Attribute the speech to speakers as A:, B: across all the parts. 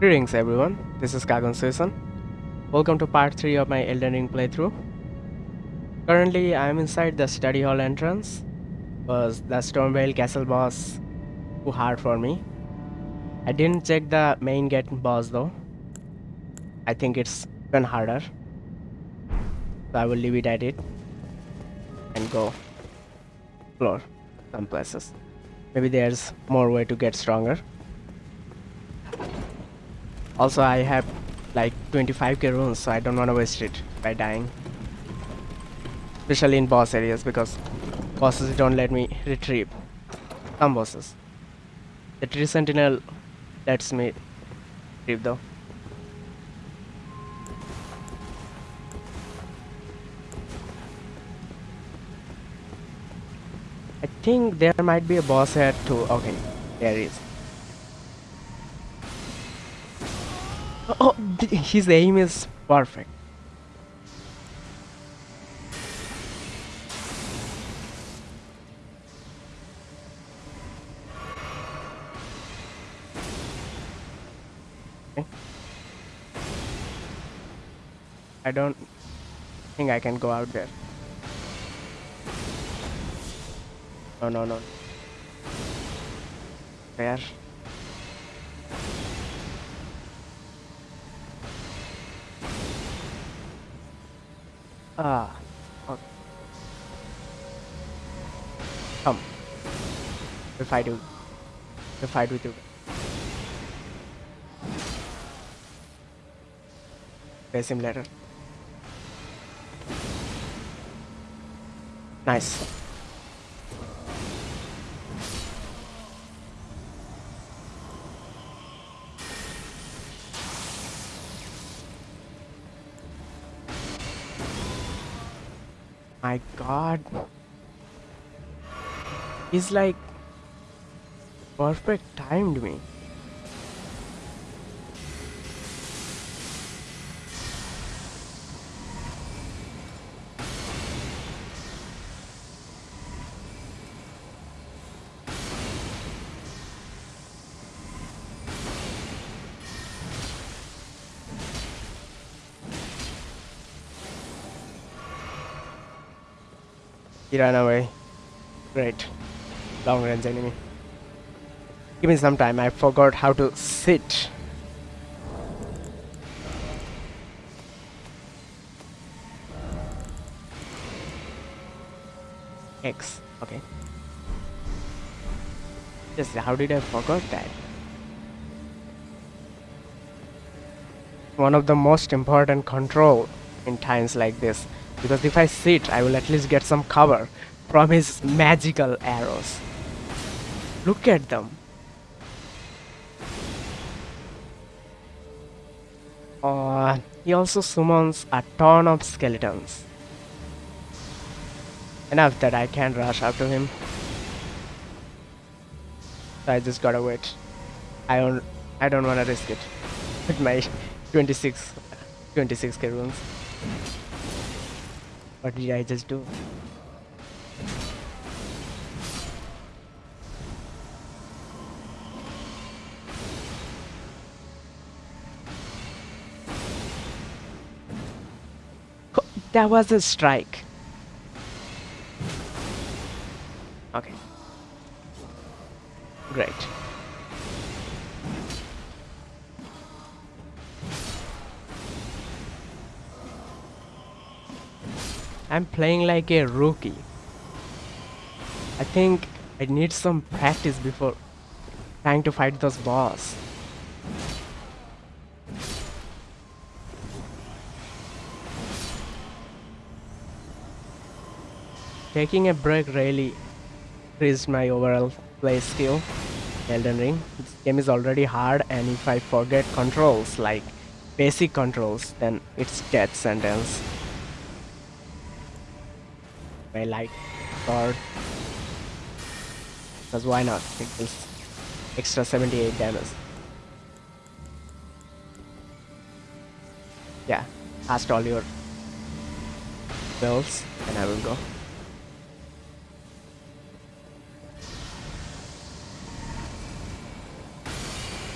A: Greetings everyone, this is Kagon Susan. Welcome to part 3 of my Elden Ring playthrough. Currently I am inside the study hall entrance because the Stormveil castle boss too hard for me. I didn't check the main gate boss though. I think it's even harder. So I will leave it at it and go explore some places. Maybe there's more way to get stronger. Also, I have like 25k runes, so I don't want to waste it by dying. Especially in boss areas because bosses don't let me retrieve. Some bosses. The tree sentinel lets me retrieve though. I think there might be a boss here too. Okay, there is. Oh, his aim is perfect. I don't think I can go out there. No, no, no. There. Ah. Okay. Come. We'll fight you. We'll fight with you. Face him later. Nice. God. He's like perfect timed me. He ran away. Great. Long range enemy. Give me some time, I forgot how to sit. X, okay. Just how did I forgot that? One of the most important control in times like this because if I sit I will at least get some cover from his magical arrows. Look at them. Uh, he also summons a ton of skeletons. Enough that I can't rush after him. So I just gotta wait. I don't I don't wanna risk it with my 26 26k runes what did I just do? That was a strike. Okay. Great. I'm playing like a rookie. I think I need some practice before trying to fight those boss. Taking a break really increased my overall play skill. Elden Ring. This game is already hard and if I forget controls like basic controls then it's death sentence my light sword because why not? It deals extra 78 damage. Yeah cast all your spells and I will go.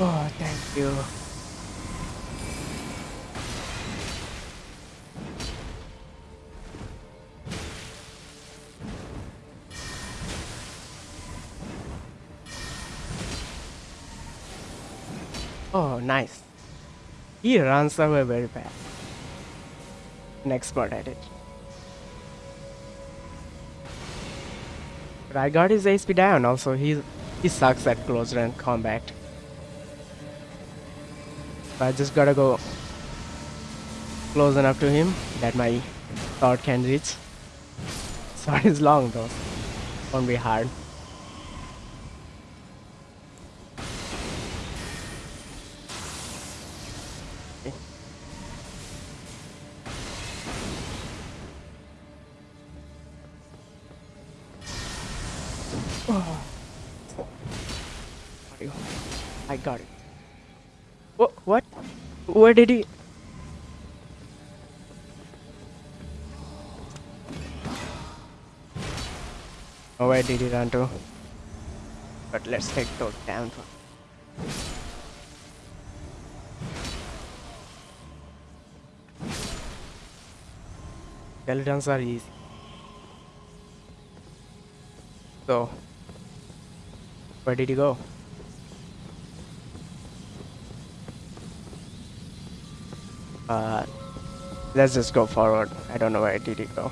A: Oh thank you Oh, nice. He runs away very fast. An expert at it. But I got his HP down also. He he sucks at close range combat. I just gotta go close enough to him that my sword can reach. Sword is long though. Won't be hard. Oh, did he? Oh, where did he run to? But let's take those down. Skeletons are easy. So, where did he go? Uh, let's just go forward. I don't know where I did he go.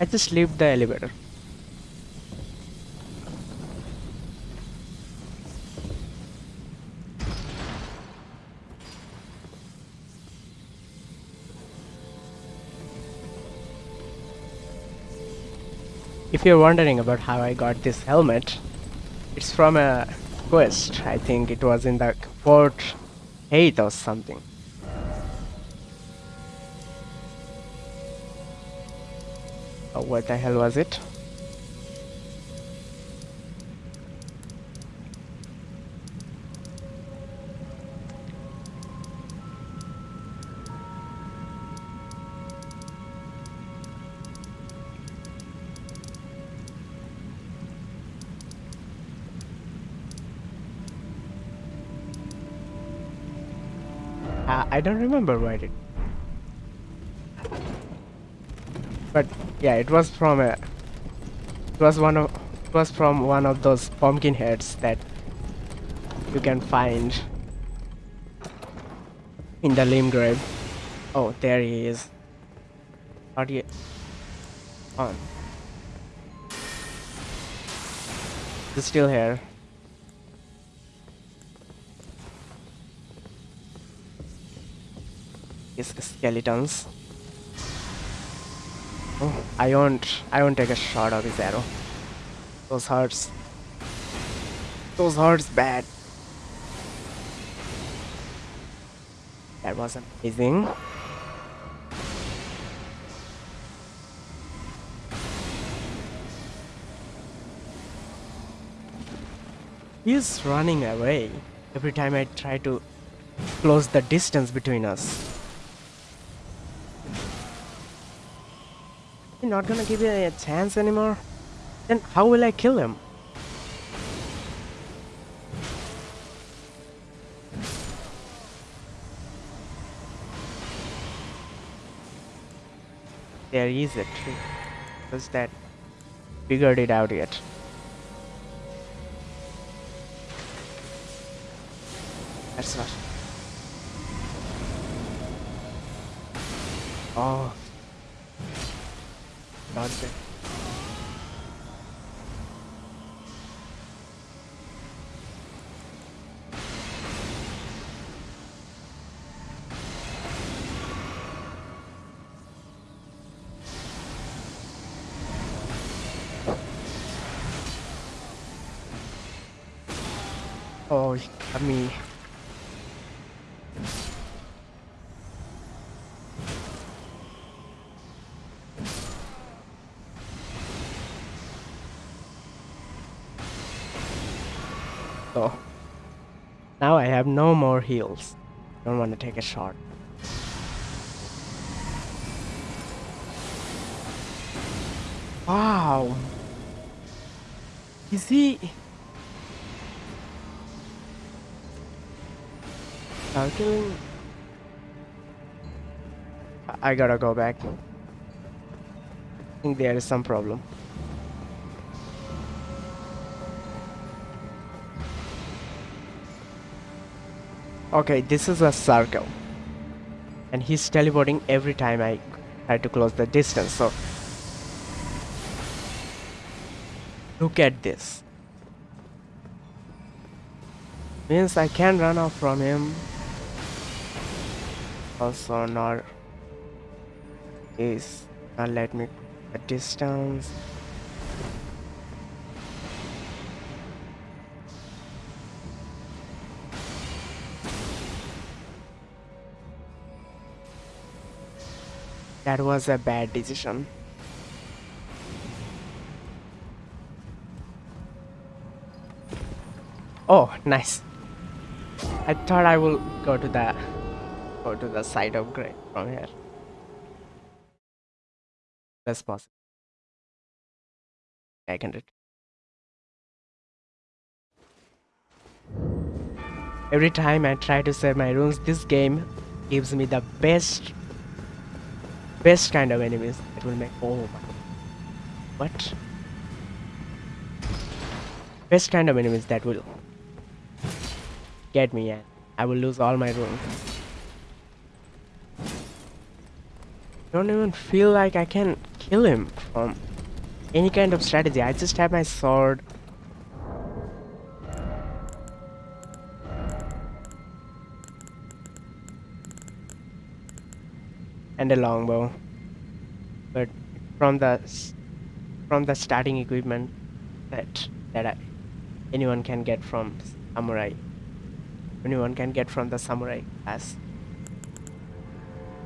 A: I just leave the elevator. If you're wondering about how I got this helmet, it's from a quest. I think it was in the Fort Haight or something. Oh, what the hell was it? I don't remember where it. But yeah, it was from a. It was one of. It was from one of those pumpkin heads that you can find in the Limgrave. Oh, there he is. Not yet. On. He's still here. Skeletons. Oh, I won't. I won't take a shot of his arrow. Those hurts. Those hurts bad. That was amazing. He's running away every time I try to close the distance between us. Not gonna give me a chance anymore? Then how will I kill him? There is a tree. Just that figured it out yet. That's not. Oh. Dodged it. Oh, have no more heals. Don't want to take a shot. Wow. Is he? I- I gotta go back. I think there is some problem. Okay, this is a circle. And he's teleporting every time I try to close the distance, so... Look at this. Means I can run off from him. Also not is not let me a distance. That was a bad decision. Oh, nice. I thought I will go to the go to the side of gray from here. That's possible. I can do it. Every time I try to save my runes, this game gives me the best best kind of enemies that will make oh my what? Best kind of enemies that will get me and I will lose all my runes don't even feel like I can kill him from any kind of strategy. I just have my sword and a longbow. But from the from the starting equipment that that I, anyone can get from samurai. Anyone can get from the samurai class.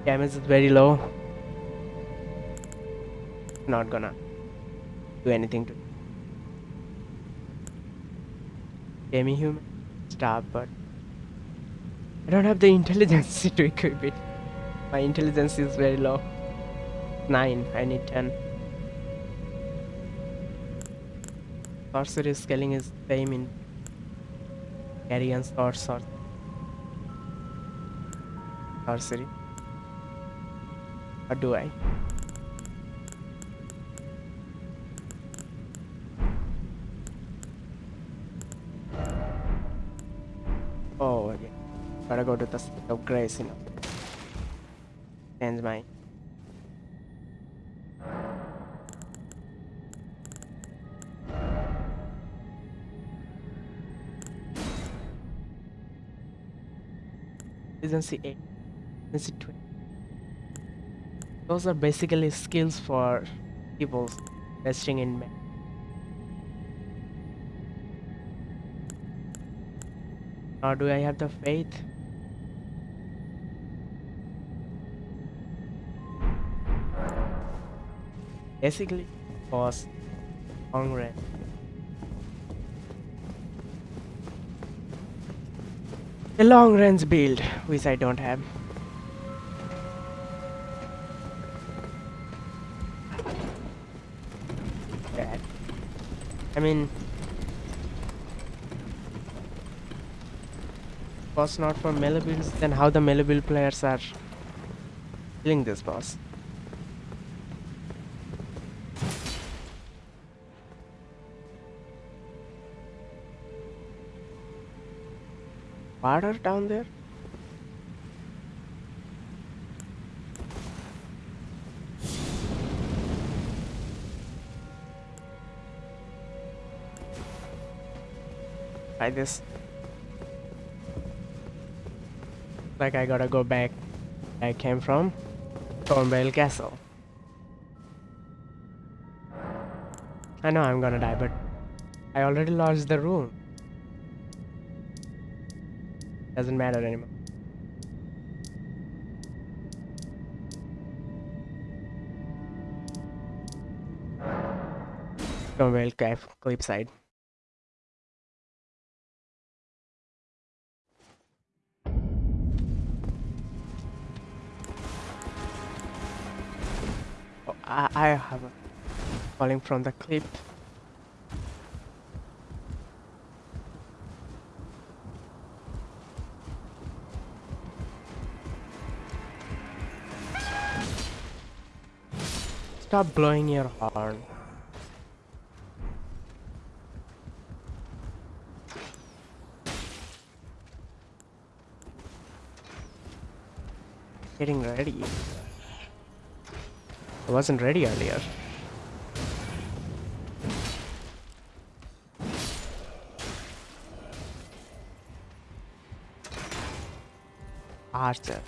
A: Damage is very low. Not gonna do anything to demi-human stuff but I don't have the intelligence to equip it my intelligence is very low. 9. I need 10. Sorcery scaling is same in carrion sword sword. Sorcery. What do I? Oh, okay. Gotta go to the state of grace, you know change my efficiency 8 efficiency 20 those are basically skills for people investing in men or do I have the faith basically was long range. A long range build, which I don't have. That. I mean, was not for melee builds, then how the melee build players are killing this boss? Water down there? Like this. Like I gotta go back I came from. Stormveil Castle. I know I'm gonna die, but I already lost the rune. Doesn't matter anymore. Come well, cliff, cliffside. Oh, I, I have a falling from the cliff. Stop blowing your horn. getting ready. I wasn't ready earlier. Archer.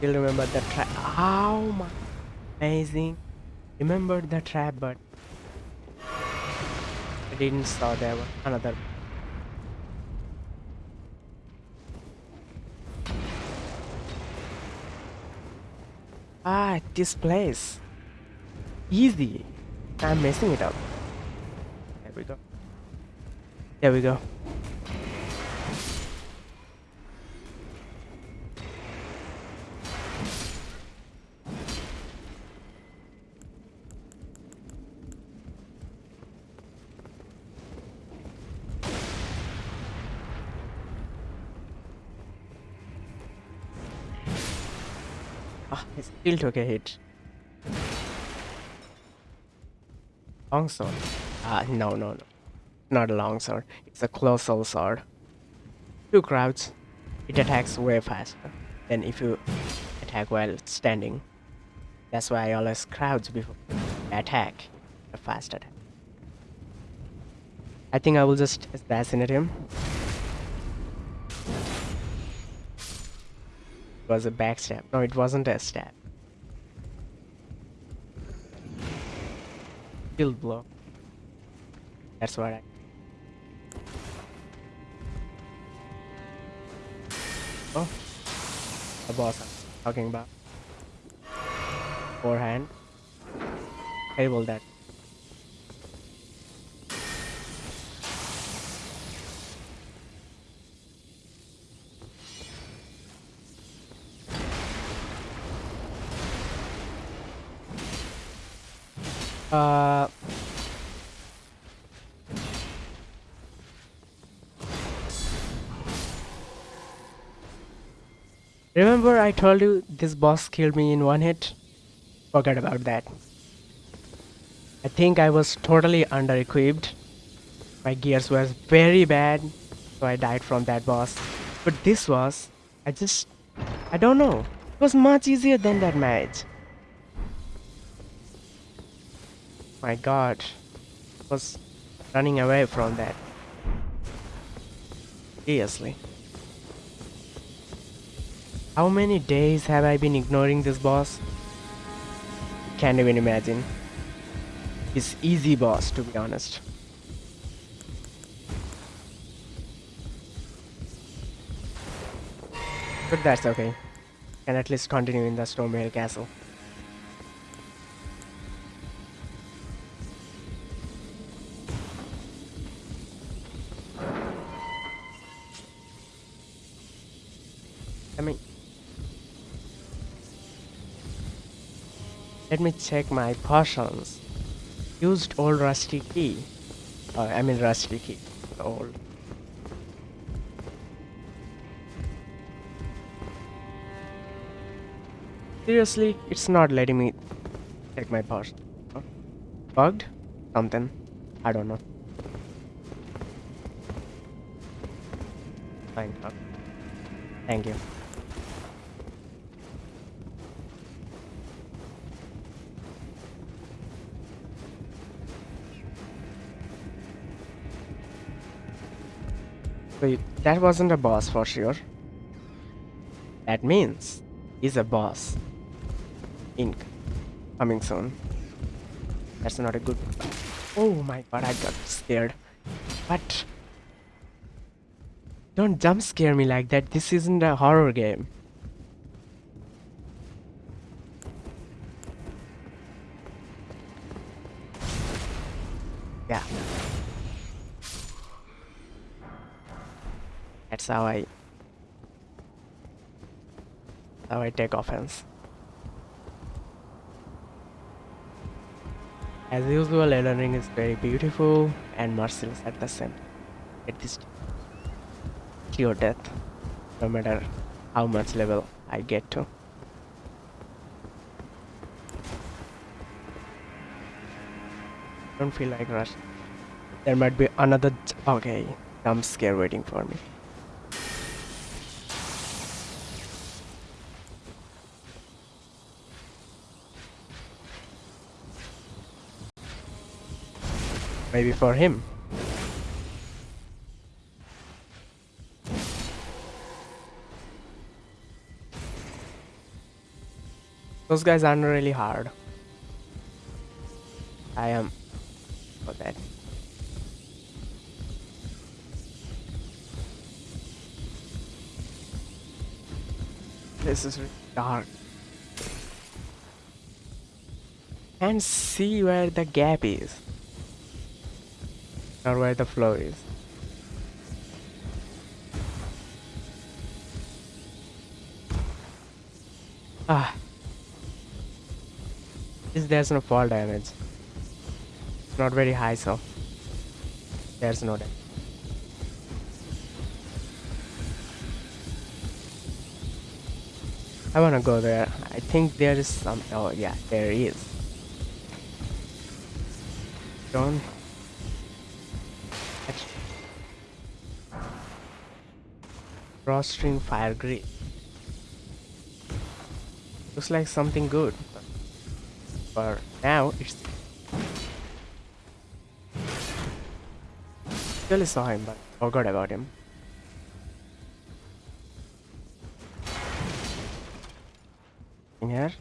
A: Still remember the trap. Oh my, amazing! Remember the trap, but I didn't saw there was another. Ah, this place. Easy. I'm messing it up. There we go. There we go. He still took a hit. Long sword. Ah, no, no, no. Not a long sword. It's a colossal sword. Two crowds. It attacks way faster than if you attack while standing. That's why I always crowds before attack. A fast attack. I think I will just assassinate him. Was a backstab. No, it wasn't a stab. Shield blow. That's what I. Oh, the boss I'm talking about. Forehand. Terrible that. Uh, remember I told you this boss killed me in one hit? Forget about that. I think I was totally under equipped. My gears were very bad, so I died from that boss. But this was, I just, I don't know. It was much easier than that match. My god. I Was running away from that. Seriously. How many days have I been ignoring this boss? Can't even imagine. It's easy boss to be honest. But that's okay. Can at least continue in the Stormveil castle. Let me check my potions. Used old rusty key. Uh, I mean rusty key. Old. Seriously, it's not letting me check my potion. Huh? Bugged? Something. I don't know. Fine. Thank you. Wait, that wasn't a boss for sure. That means he's a boss. Ink. Coming soon. That's not a good. Oh my god, I got scared. But... Don't jump scare me like that. This isn't a horror game. How I how I take offense. As usual, Elden Ring is very beautiful and merciless at the same. At this, sure death, no matter how much level I get to. Don't feel like rush. There might be another. Okay, jump scare waiting for me. Maybe for him. Those guys aren't really hard. I am for that. This is really dark. And see where the gap is. Or where the flow is. Ah. This there's no fall damage. It's Not very high, so there's no damage. I wanna go there. I think there is some. Oh yeah, there is. Don't. Drawstring fire grid. Looks like something good. But now, it's. Really saw him, but forgot about him. In here.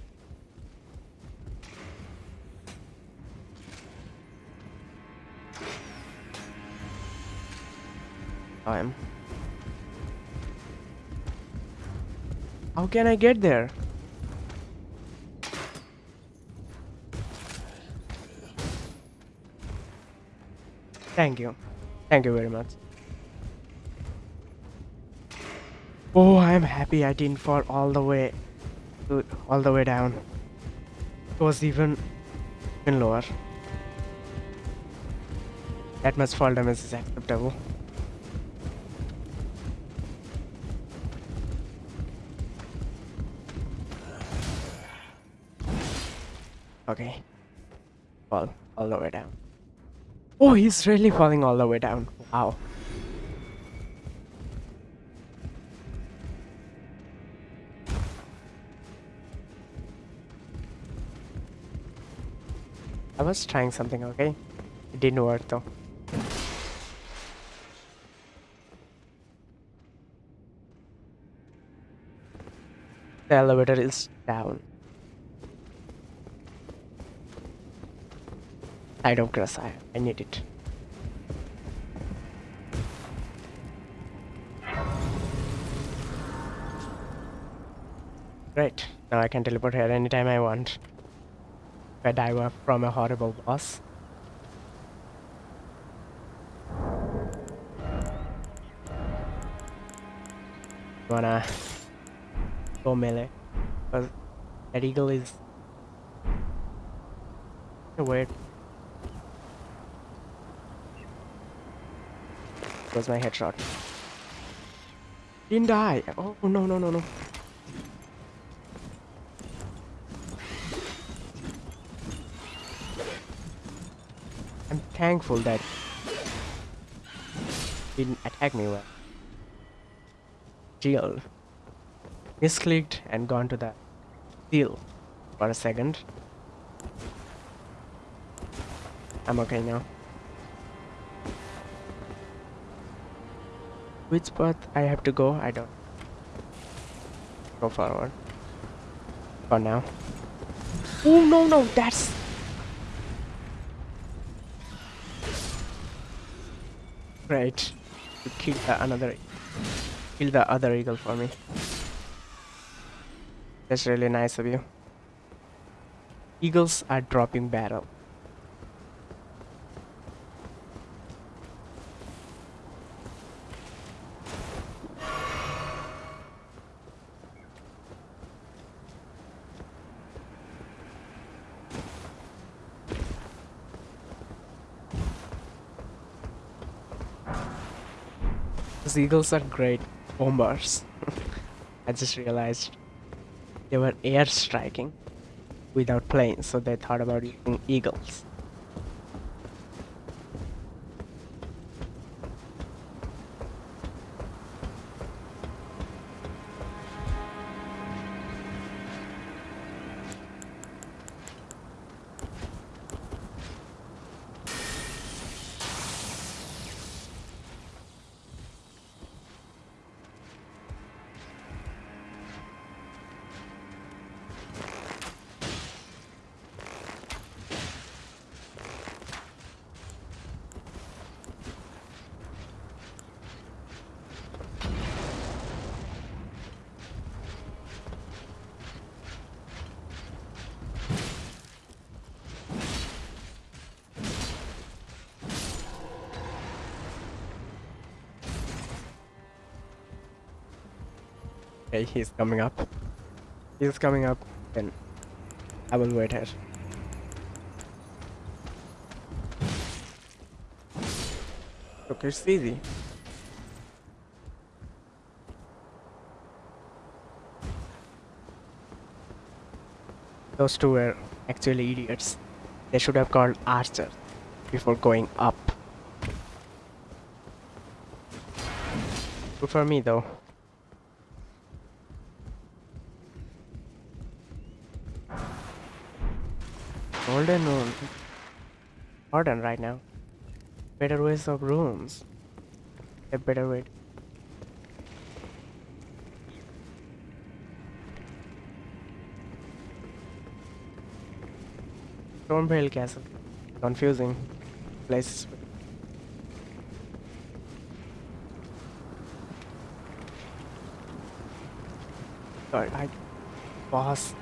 A: How can I get there? Thank you. Thank you very much. Oh, I'm happy I didn't fall all the way to, all the way down. It was even even lower. That much fall damage is acceptable. Okay. Fall all the way down. Oh, he's really falling all the way down. Wow. I was trying something, okay? It didn't work though. The elevator is down. Site of Grace, I, I need it. Right, now I can teleport here anytime I want. If I die from a horrible boss. Wanna go melee? Because that eagle is weird. Was my headshot. Didn't die. Oh no no no no. I'm thankful that didn't attack me well. Shield. Misclicked and gone to the seal for a second. I'm okay now. Which path I have to go? I don't. Go forward. For now. Oh no no, that's. Great. You kill the another. Kill the other eagle for me. That's really nice of you. Eagles are dropping barrel. Eagles are great bombers. I just realized they were air striking without planes, so they thought about using eagles. He's coming up. He's coming up, then I will wait here. Okay, it's easy. Those two were actually idiots. They should have called Archer before going up. Good for me though. Golden. Modern right now. Better ways of rooms. A better way. Stormveil Castle. Confusing place. Sorry, I boss.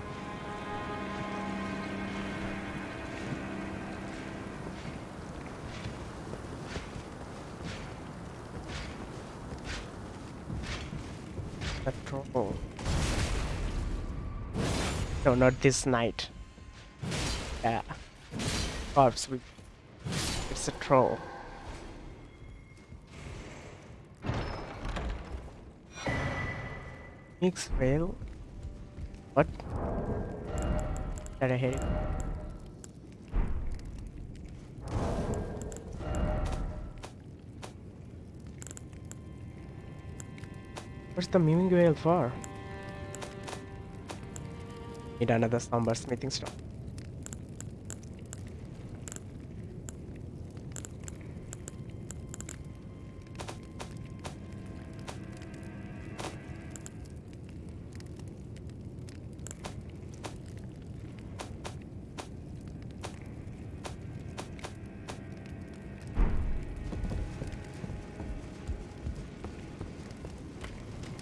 A: No, not this night. Yeah. Corpse, we... It's a troll. Mix fail? What? Did I hit it? What's the miming whale for? Need another somber smithing stone.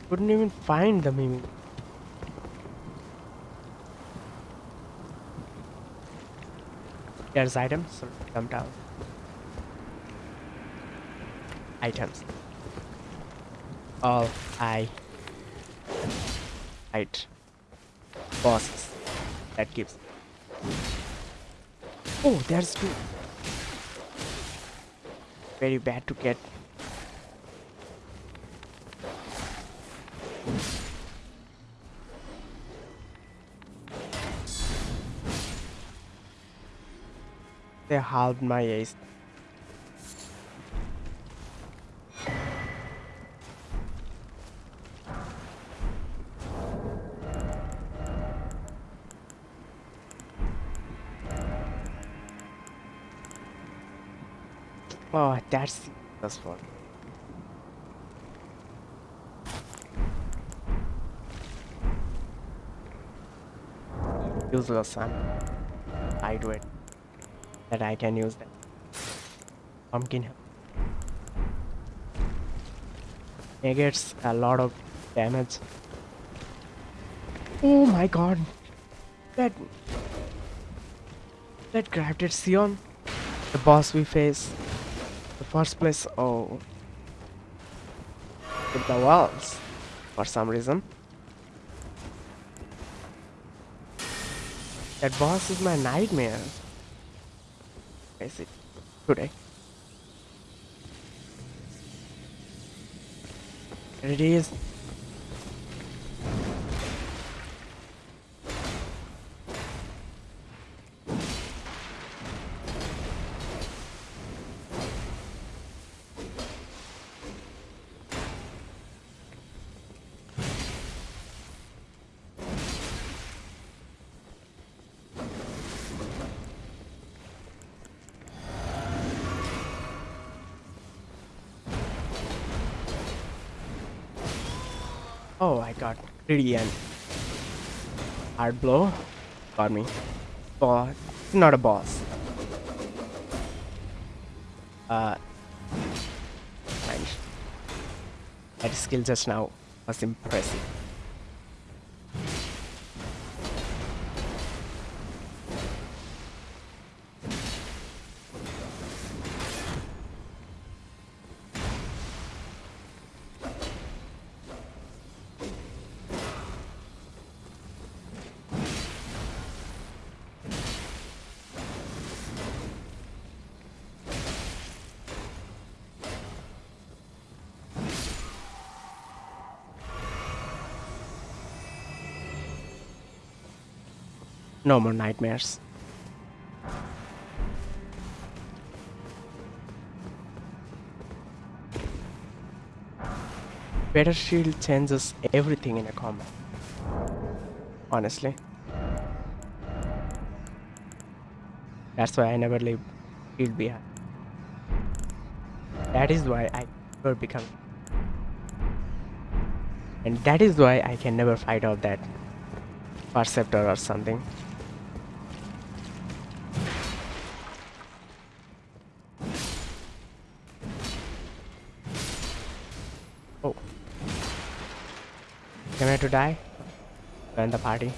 A: Couldn't even find the miming. There's items, so come down. Items. All I Right. Bosses. That gives. Oh, there's two. Very bad to get. They halved my ace. Oh, that's that's one. Useless, I'm lightweight. That I can use that. Pumpkin. Negates a lot of damage. Oh my god. That that crafted Sion. The boss we face. The first place oh with the walls for some reason. That boss is my nightmare. It today. Eh? There it is. Greedy and hard blow. Got me. But not a boss. Uh, fine. That skill just now was impressive. No more nightmares. Better shield changes everything in a combat. Honestly. That's why I never leave shield behind. That is why I never become. And that is why I can never fight off that perceptor or something. I to die? Join the party.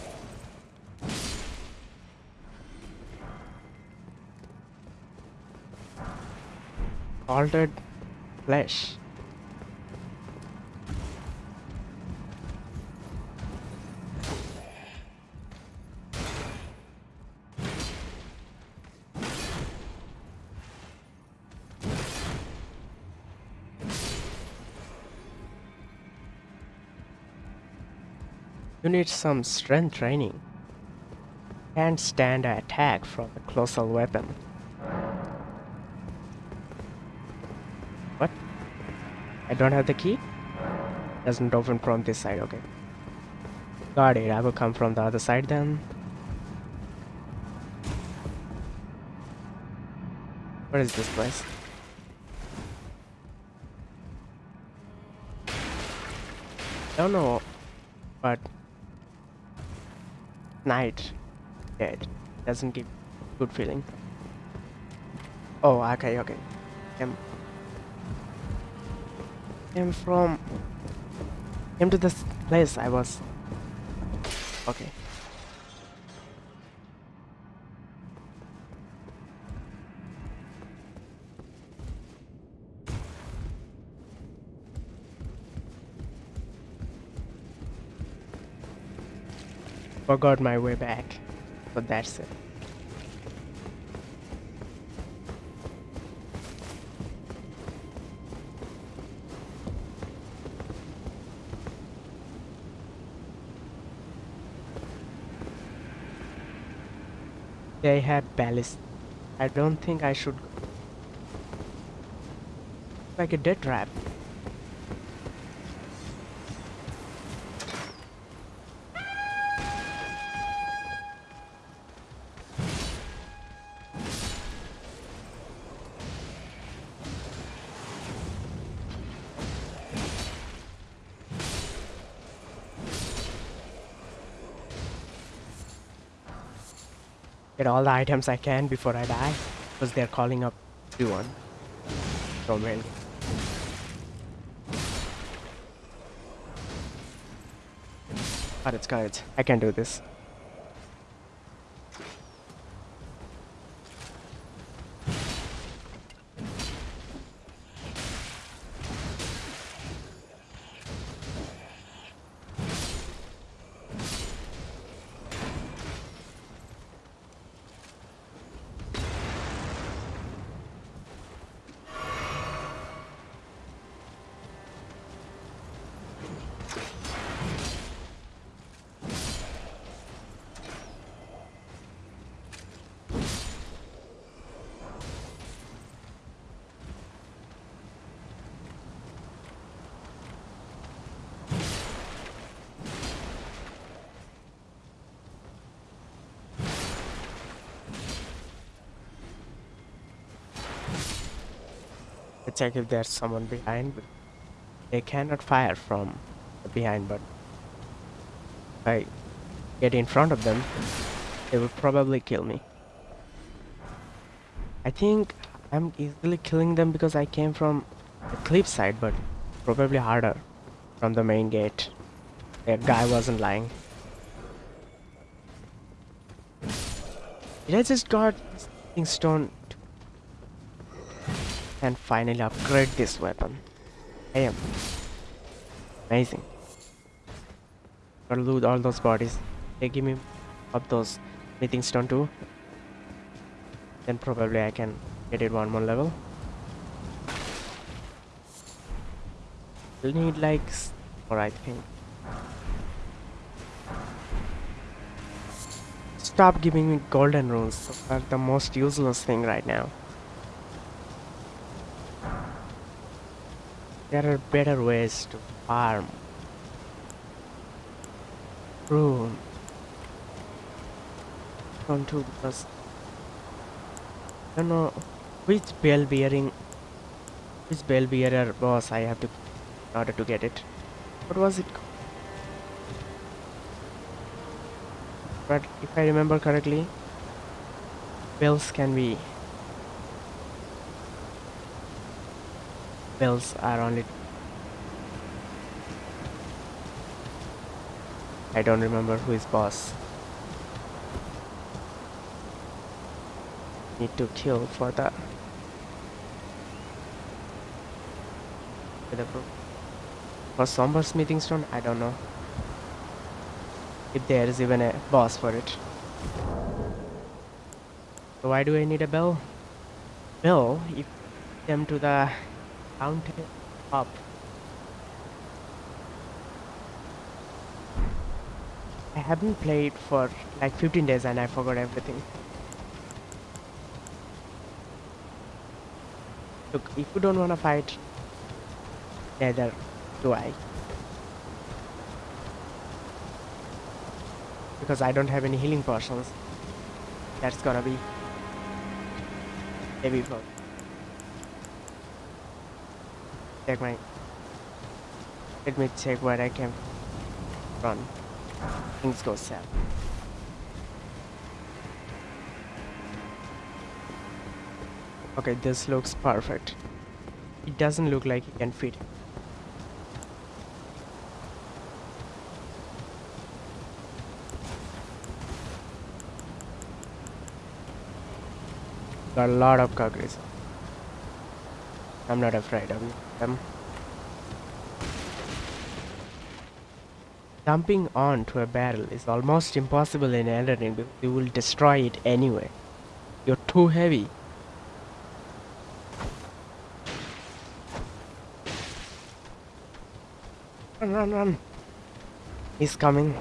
A: Altered flesh. You need some strength training. Can't stand an attack from a colossal weapon. What? I don't have the key? Doesn't open from this side, okay. Got it, I will come from the other side then. What is this place? I don't know, but night dead doesn't give good feeling. Oh, okay, okay. Came, came from came to this place I was. Okay. Forgot my way back, but that's it. They have ballast. I don't think I should. Like a death trap. Get all the items I can before I die. Because they're calling up. From rail. Got it, got it. I can do this. Check if there's someone behind. They cannot fire from behind, but if I get in front of them, they will probably kill me. I think I'm easily killing them because I came from the cliff side, but probably harder from the main gate. That guy wasn't lying. Did I just got stone and finally upgrade this weapon? I am amazing. Gotta loot all those bodies. They give me up those smithing stone too. Then probably I can get it one more level. We'll need like more I think. Stop giving me golden runes. The most useless thing right now. There are better ways to farm. Rune. Don't do because I don't know which bell bearing which bell bearer boss I have to in order to get it. What was it? But if I remember correctly, bells can be bells are only I don't remember who is boss. Need to kill for that. For somber smithing stone, I don't know if there is even a boss for it. So why do I need a bell? Bell, if them to the mountain up. I haven't played for like 15 days and I forgot everything. Look, if you don't wanna fight, neither do I. Because I don't have any healing potions. That's gonna be heavy for Check my let me check where I can run. Things go south. Okay, this looks perfect. It doesn't look like it can fit. Got a lot of Kagris. I'm not afraid of them. Jumping onto a barrel is almost impossible in Elden because you will destroy it anyway. You're too heavy. Run, run, run. He's coming.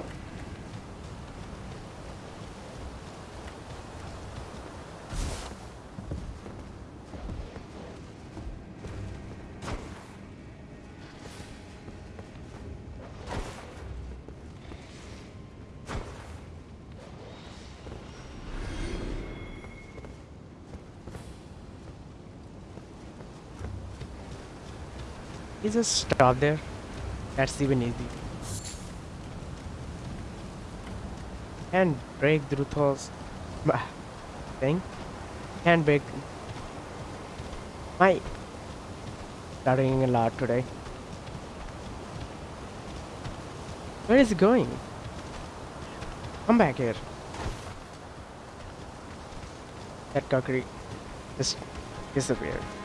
A: He just stop there. That's even easy. And break through those thing. Can break my studying a lot today. Where is it going? Come back here. That cockroach just disappeared.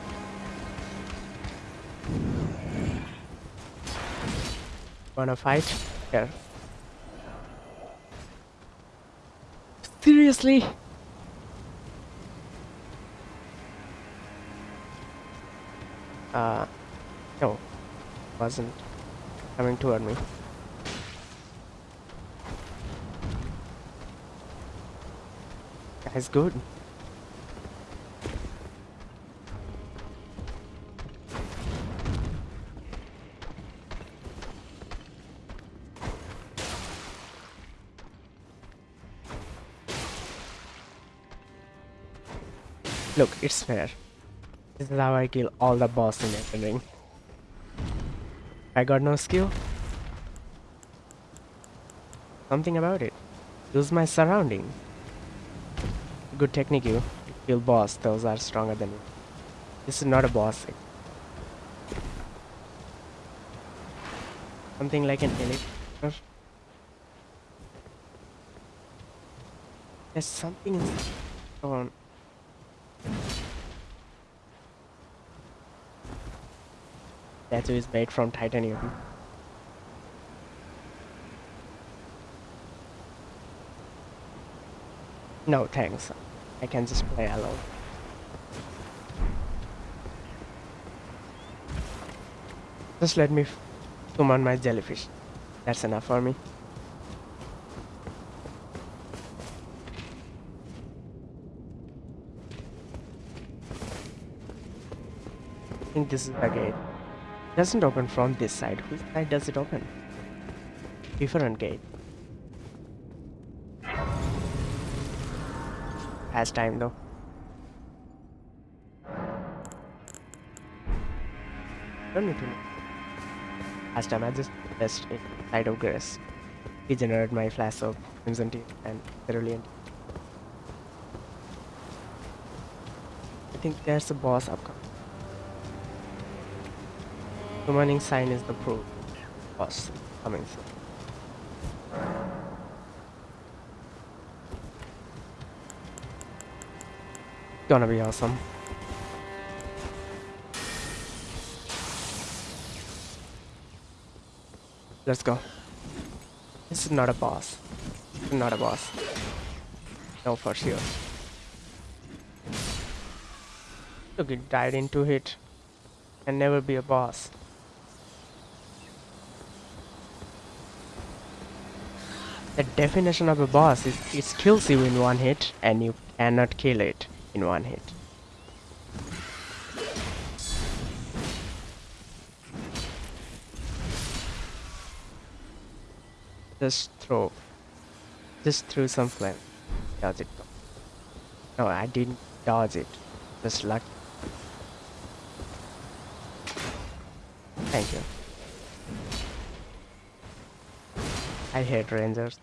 A: Wanna fight? Here. Seriously? Uh, no. Wasn't coming toward me. That's good. Look, it's fair. This is how I kill all the boss in Elden Ring. I got no skill. Something about it. Use my surrounding. Good technique you. Kill boss, those are stronger than you. This is not a boss. Something like an elevator. There's something in on. Statue is made from titanium. No, thanks. I can just play alone. Just let me summon my jellyfish. That's enough for me. This is the gate. Doesn't open from this side. Which side does it open? Different gate. Has time though. Don't need to know. Last time I just pressed a Site of Grace. Regenerate my Flask of Crimson Tears and cerulean. I think there's a boss upcoming. Summoning sign is the proof. Boss coming soon. Gonna be awesome. Let's go. This is not a boss. Not a boss. No, for sure. Look, it died into hit. Can never be a boss. The definition of a boss is it kills you in one hit and you cannot kill it in one hit. Just throw. Just threw some flame. Dodge it. No, I didn't dodge it. Just luck. Thank you. I hate rangers.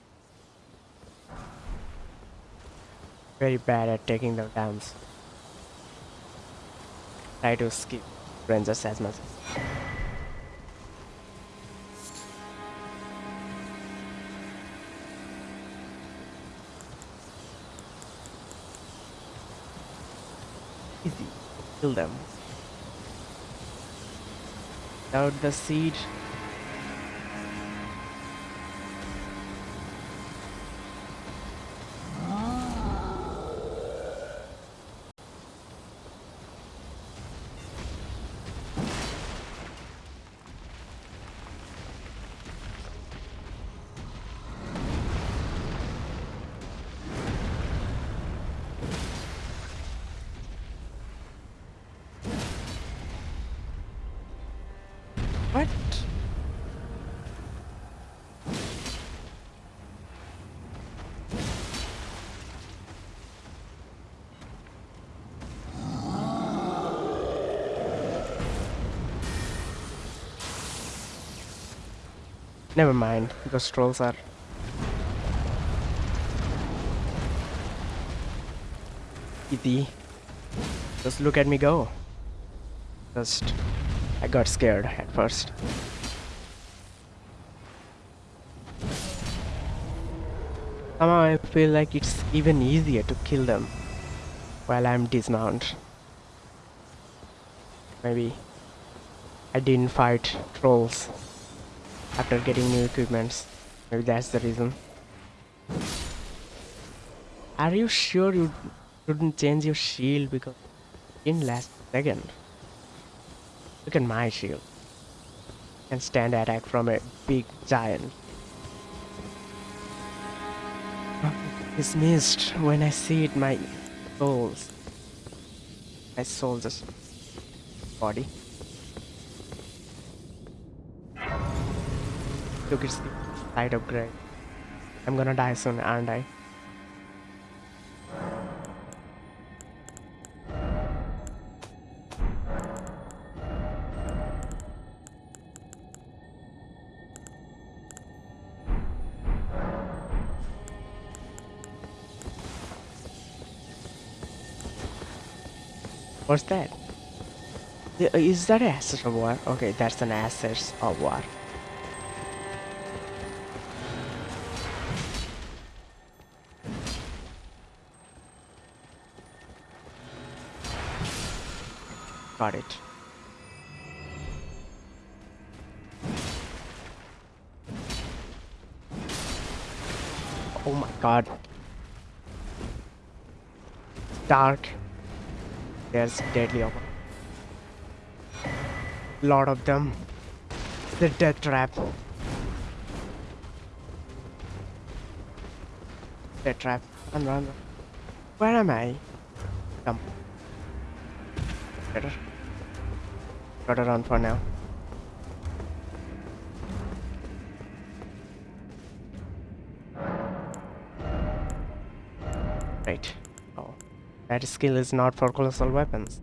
A: Very bad at taking the down. Try to skip rangers as much. As Easy. Kill them. Without the seed, Never mind, those trolls are... Easy. Just look at me go. Just... I got scared at first. Somehow I feel like it's even easier to kill them while I'm dismount. Maybe I didn't fight trolls after getting new equipments. Maybe that's the reason. Are you sure you shouldn't change your shield because in last second? Look at my shield. Can stand attack from a big giant. It's missed when I see it my souls. My soul just body. Look, it's light upgrade. I'm gonna die soon, aren't I? What's that? Uh, is that an Ash of War? Okay, that's an Ash of War. Got it. Oh my god. Dark. There's deadly over. Lot of them. The death trap. Death trap. Run, run, run. Where am I? Come. Better. Gotta run for now. Right. Oh. That skill is not for colossal weapons.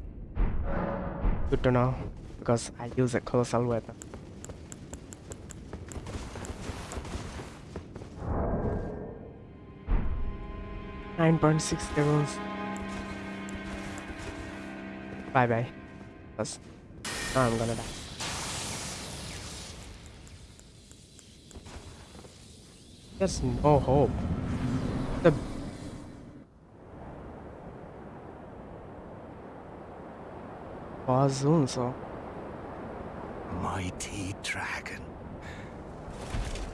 A: Good to know, because I use a colossal weapon. Nine point six levels. Bye bye. Now I'm gonna die. There's no hope. The boss so
B: Mighty dragon.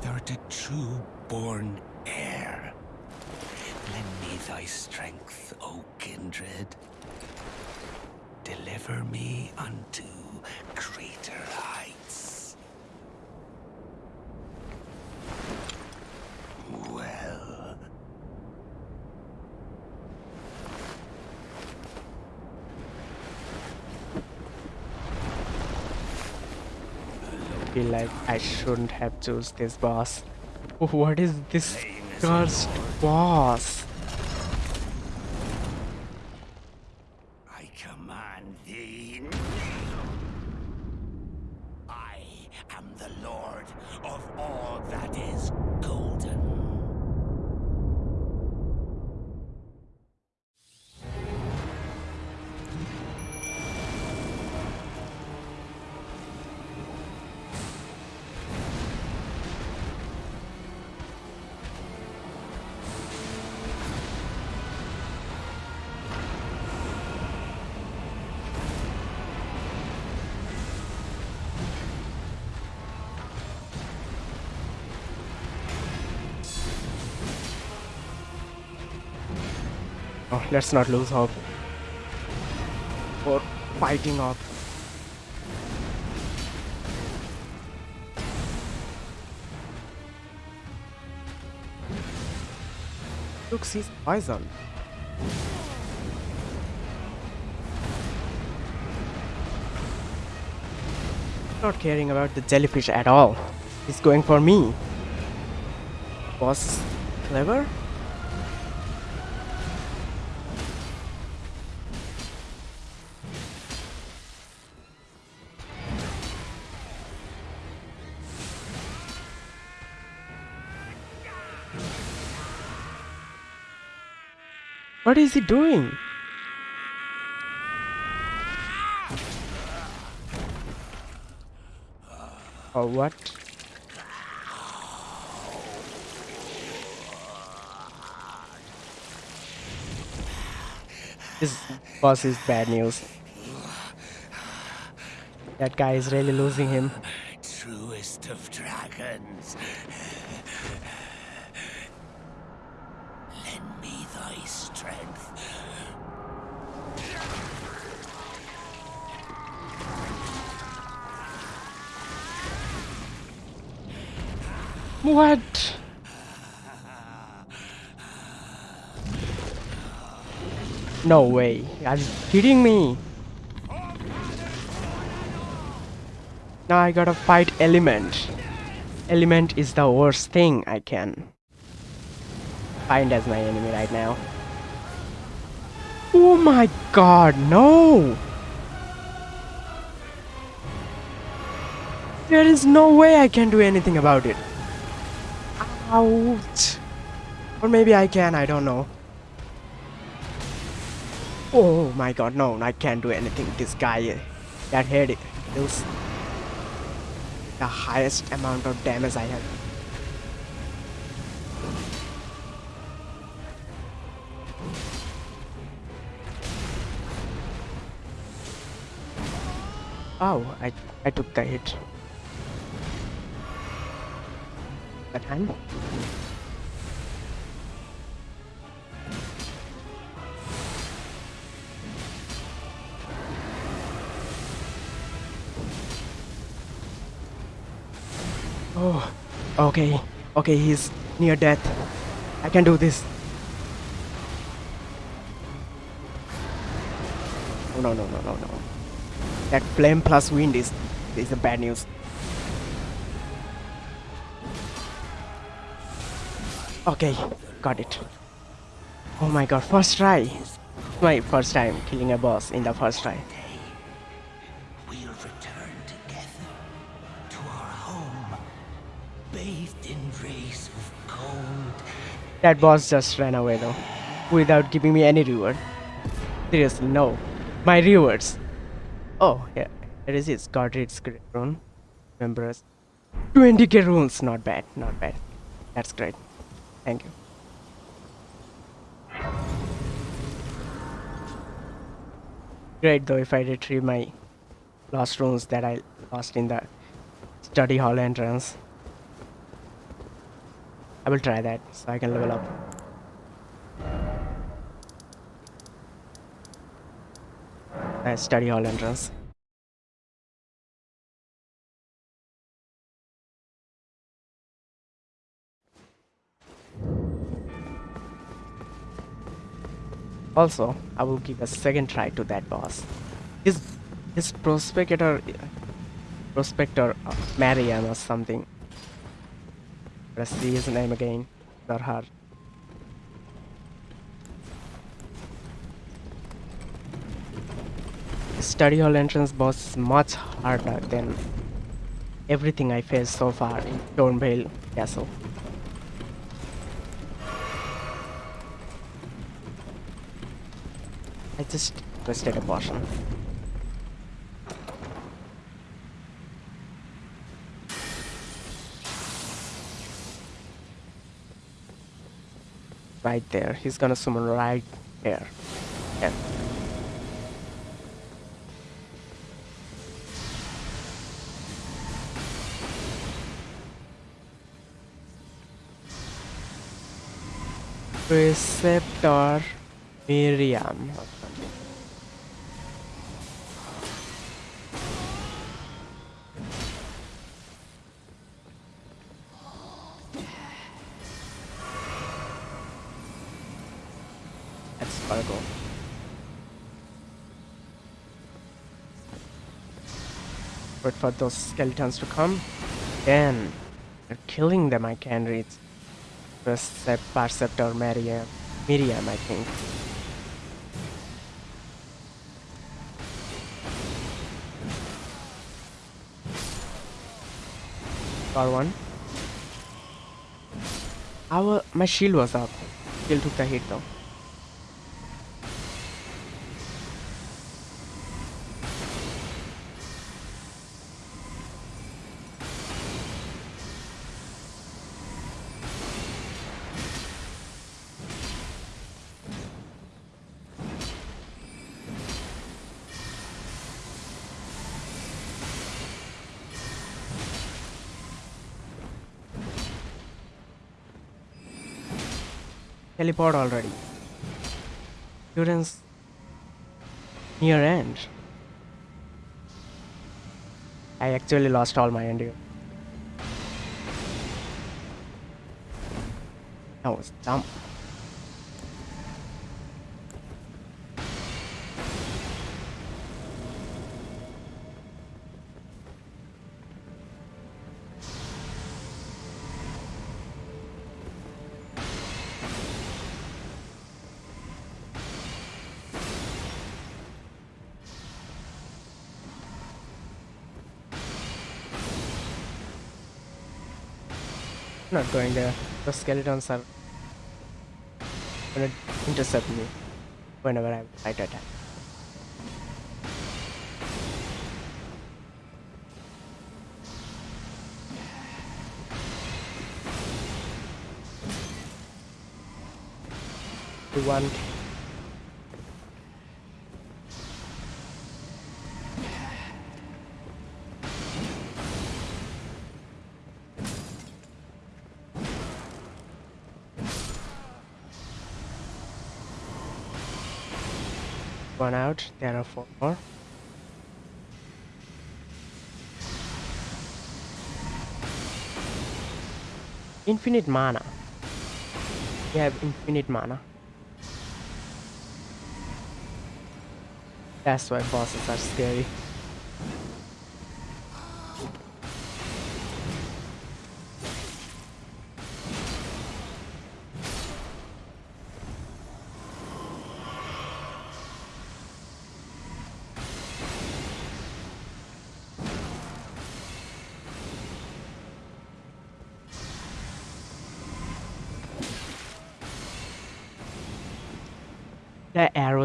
B: Thou a true born heir. Lend me thy strength, O kindred. Deliver me unto greater heights. Well,
A: feel like I shouldn't have chose this boss. What is this cursed boss? Let's not lose hope. Or fighting off. Looks he's poison. Not caring about the jellyfish at all. He's going for me. Was clever? What is he doing? Or what? This boss is bad news. That guy is really losing him.
B: Truest of dragons. Lend me thy strength.
A: What? No way. Are you kidding me? Now I gotta fight Element. Element is the worst thing I can find as my enemy right now. Oh my god, no! There is no way I can do anything about it. Ouch. Or maybe I can, I don't know. Oh my god, no, I can't do anything. This guy, that head deals the highest amount of damage I have. Oh, I, I took the hit. That hand? Oh, okay, okay, he's near death. I can do this. Oh, no, no, no, no, no. That flame plus wind is is the bad news. Okay, got it. Oh my god, first try. My first time killing a boss in the first try.
B: We'll return together to our home, bathed in rays of gold.
A: That boss just ran away though, without giving me any reward. Seriously, no. My rewards. Oh, yeah, it is it. Godrick's great rune. Members. 20k runes, not bad, not bad. That's great. Thank you. Great though if I retrieve my lost runes that I lost in the study hall entrance. I will try that so I can level up. Uh, study hall entrance. Also, I will give a second try to that boss. His his prospector prospector uh, Mariam or something. Let's see his name again. Or her. Study hall entrance boss is much harder than everything I faced so far in Stormveil Castle. I just wasted a portion. Right there. He's gonna summon right there. Yeah. Preceptor Miriam. Wait for those skeletons to come. Then, they're killing them, I can read. Percept Perceptor Miriam. Miriam, I think. Got one. Our my shield was up. Still took the hit though. Teleport already. Students near end. I actually lost all my endurance. That was dumb. Going there. The skeletons are gonna intercept me. whenever I to attack. One one more. Infinite mana. We have infinite mana. That's why bosses are scary.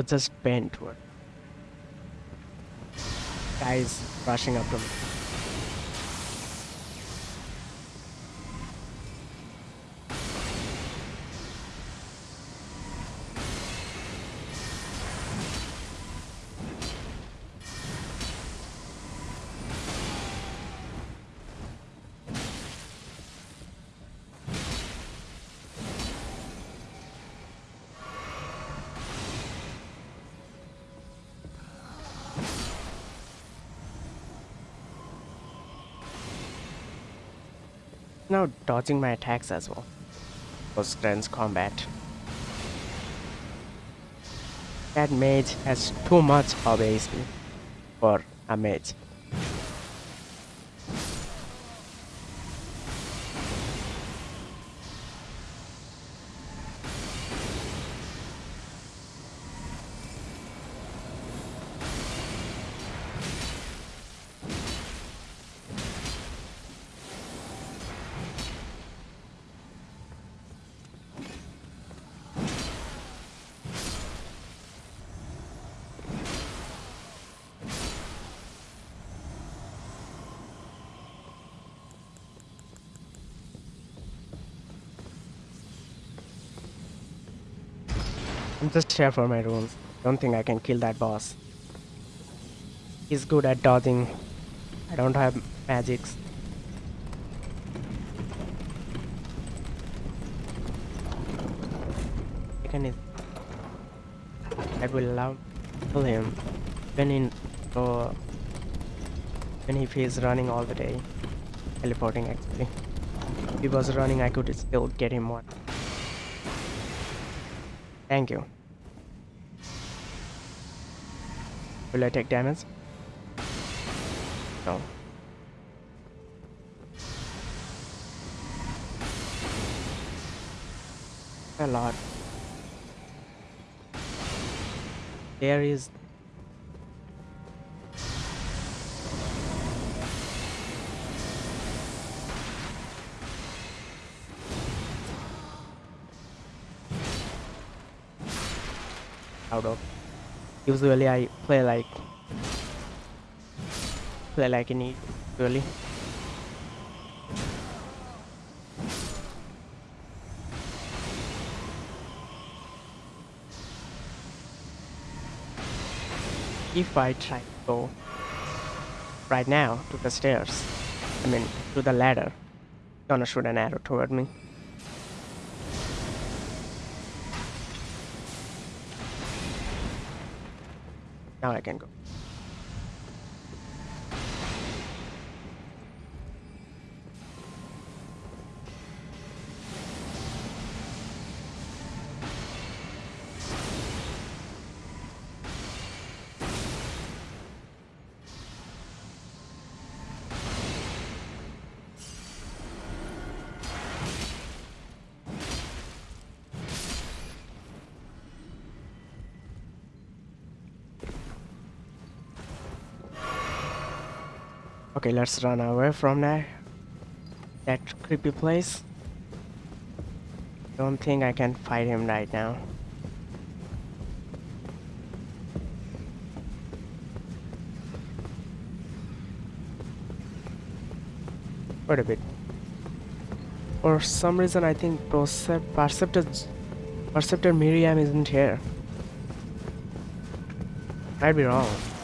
A: Just bent. Guys rushing up to me. Now dodging my attacks as well. Was Gren's combat. That mage has too much AC for a mage. Just here for my runes. Don't think I can kill that boss. He's good at dodging. I don't have magics. Second I will allow kill him when in uh, when if he running all the day. Teleporting actually. If he was running I could still get him one. Thank you. Will I take damage? No. A lot. There is out of usually I play like play like in usually if I try to go right now to the stairs I mean to the ladder gonna shoot an arrow toward me Now I can go. Okay, let's run away from that that creepy place. Don't think I can fight him right now. Wait a bit. For some reason I think Perceptor Perceptor Miriam isn't here. Might be wrong.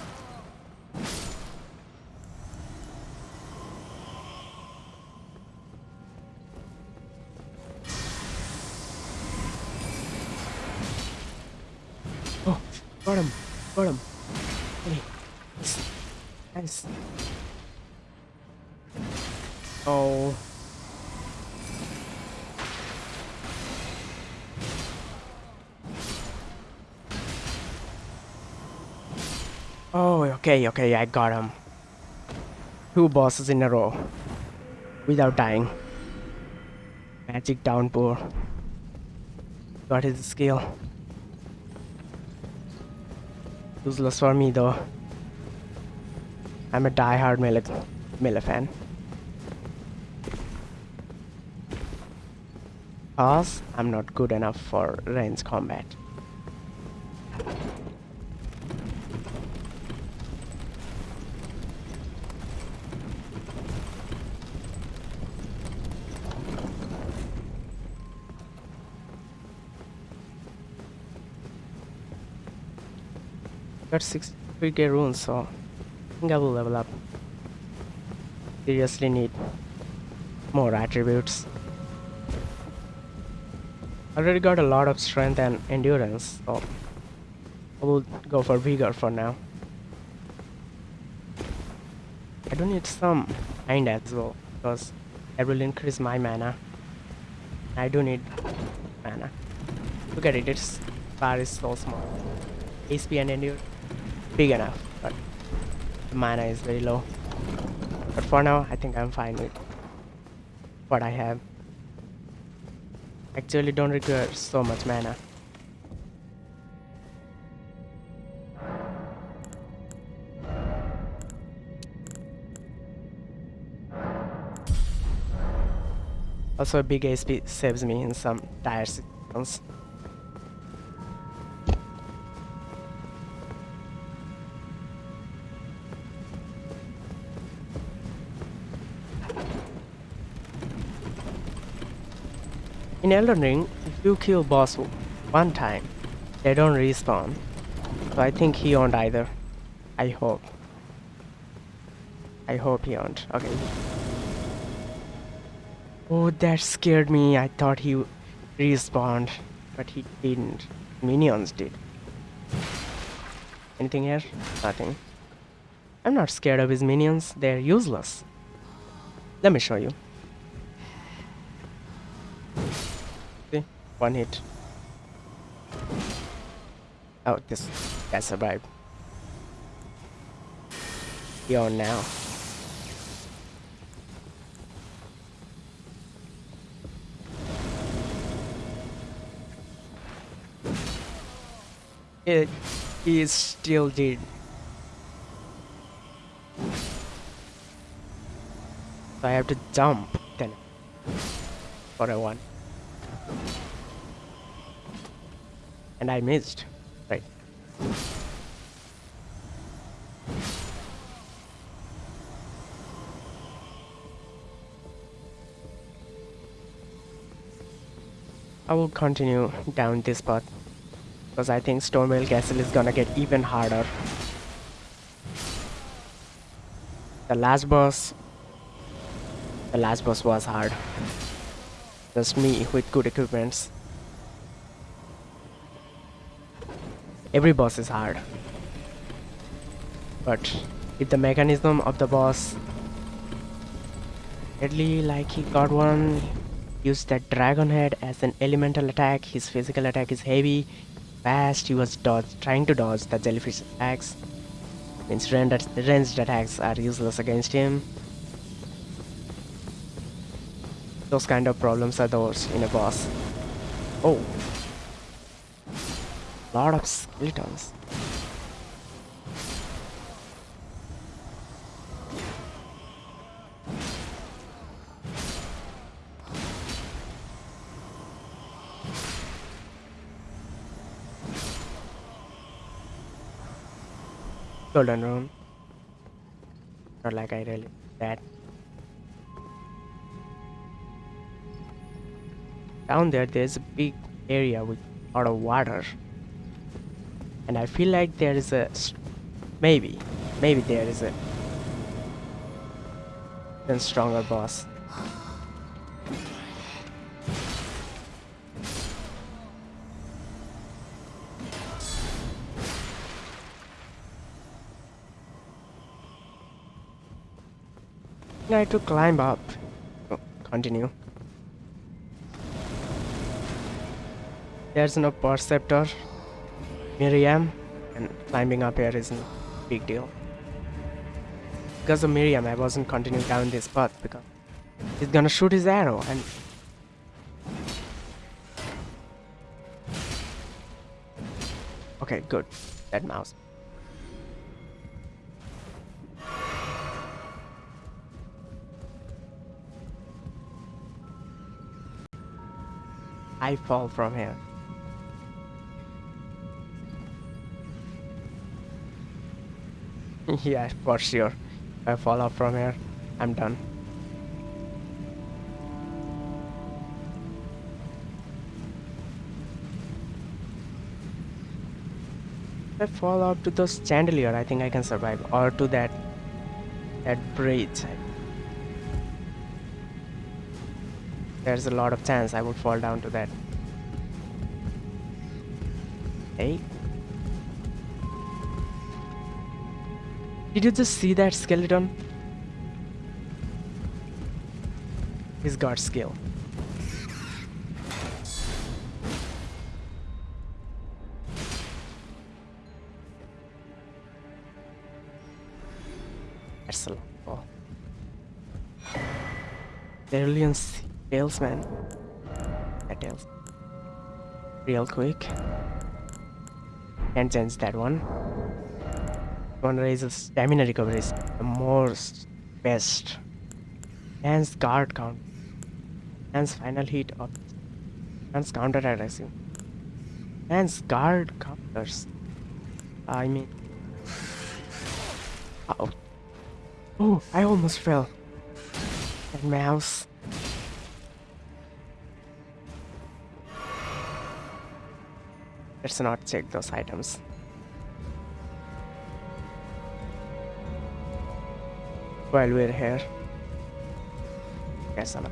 A: Okay, okay, I got him. Two bosses in a row. Without dying. Magic downpour. Got his skill. Useless for me though. I'm a die-hard melee, fan. Cause I'm not good enough for range combat. Got 63k runes, so I think I will level up. Seriously need more attributes. Already got a lot of strength and endurance, so I will go for vigor for now. I do need some mind as well, because that will increase my mana. I do need mana. Look at it, its bar is so small. HP and endurance big enough, but the mana is very low. But for now, I think I'm fine with what I have. Actually, don't require so much mana. Also, a big HP saves me in some dire situations. In Elden Ring, if you kill boss one time, they don't respawn. So I think he won't either. I hope. I hope he won't. Okay. Oh, that scared me. I thought he respawned, but he didn't. Minions did. Anything here? Nothing. I'm not scared of his minions. They're useless. Let me show you. One hit. Oh, this guy survived. You're now. It is still dead. So I have to jump then for a one. And I missed. Right. I will continue down this path because I think Stormveil Castle is gonna get even harder. The last boss, the last boss was hard. Just me with good equipments. Every boss is hard. But if the mechanism of the boss deadly like he got one used that dragon head as an elemental attack. His physical attack is heavy. Fast he was dodge trying to dodge the jellyfish attacks. Means ranged, attacks are useless against him. Those kind of problems are those in a boss. Oh lot of skeletons. Golden room. Not like I really that. Down there, there's a big area with a lot of water. And I feel like there is a maybe maybe there is a even stronger boss. I to climb up. Oh, continue. There's no perceptor, Miriam, and climbing up here isn't a big deal. Because of Miriam, I wasn't continuing down this path because he's gonna shoot his arrow and. Okay, good. That mouse. I fall from here. yeah, for sure. If I fall off from here, I'm done. If I fall off to those chandelier, I think I can survive. Or to that that bridge. There's a lot of chance I would fall down to that. Hey. Did you just see that skeleton? He's got skill. That's a lot. Oh. Cerulean tails, man. That tails. Real quick. Can't change that one. One raises stamina recovery the most best. Hands guard count. Hands final hit of Hands counter aggressive. Hands guard counters. I mean Oh. Oh, I almost fell. That mouse. Let's not check those items. While we're here. Yes, I'm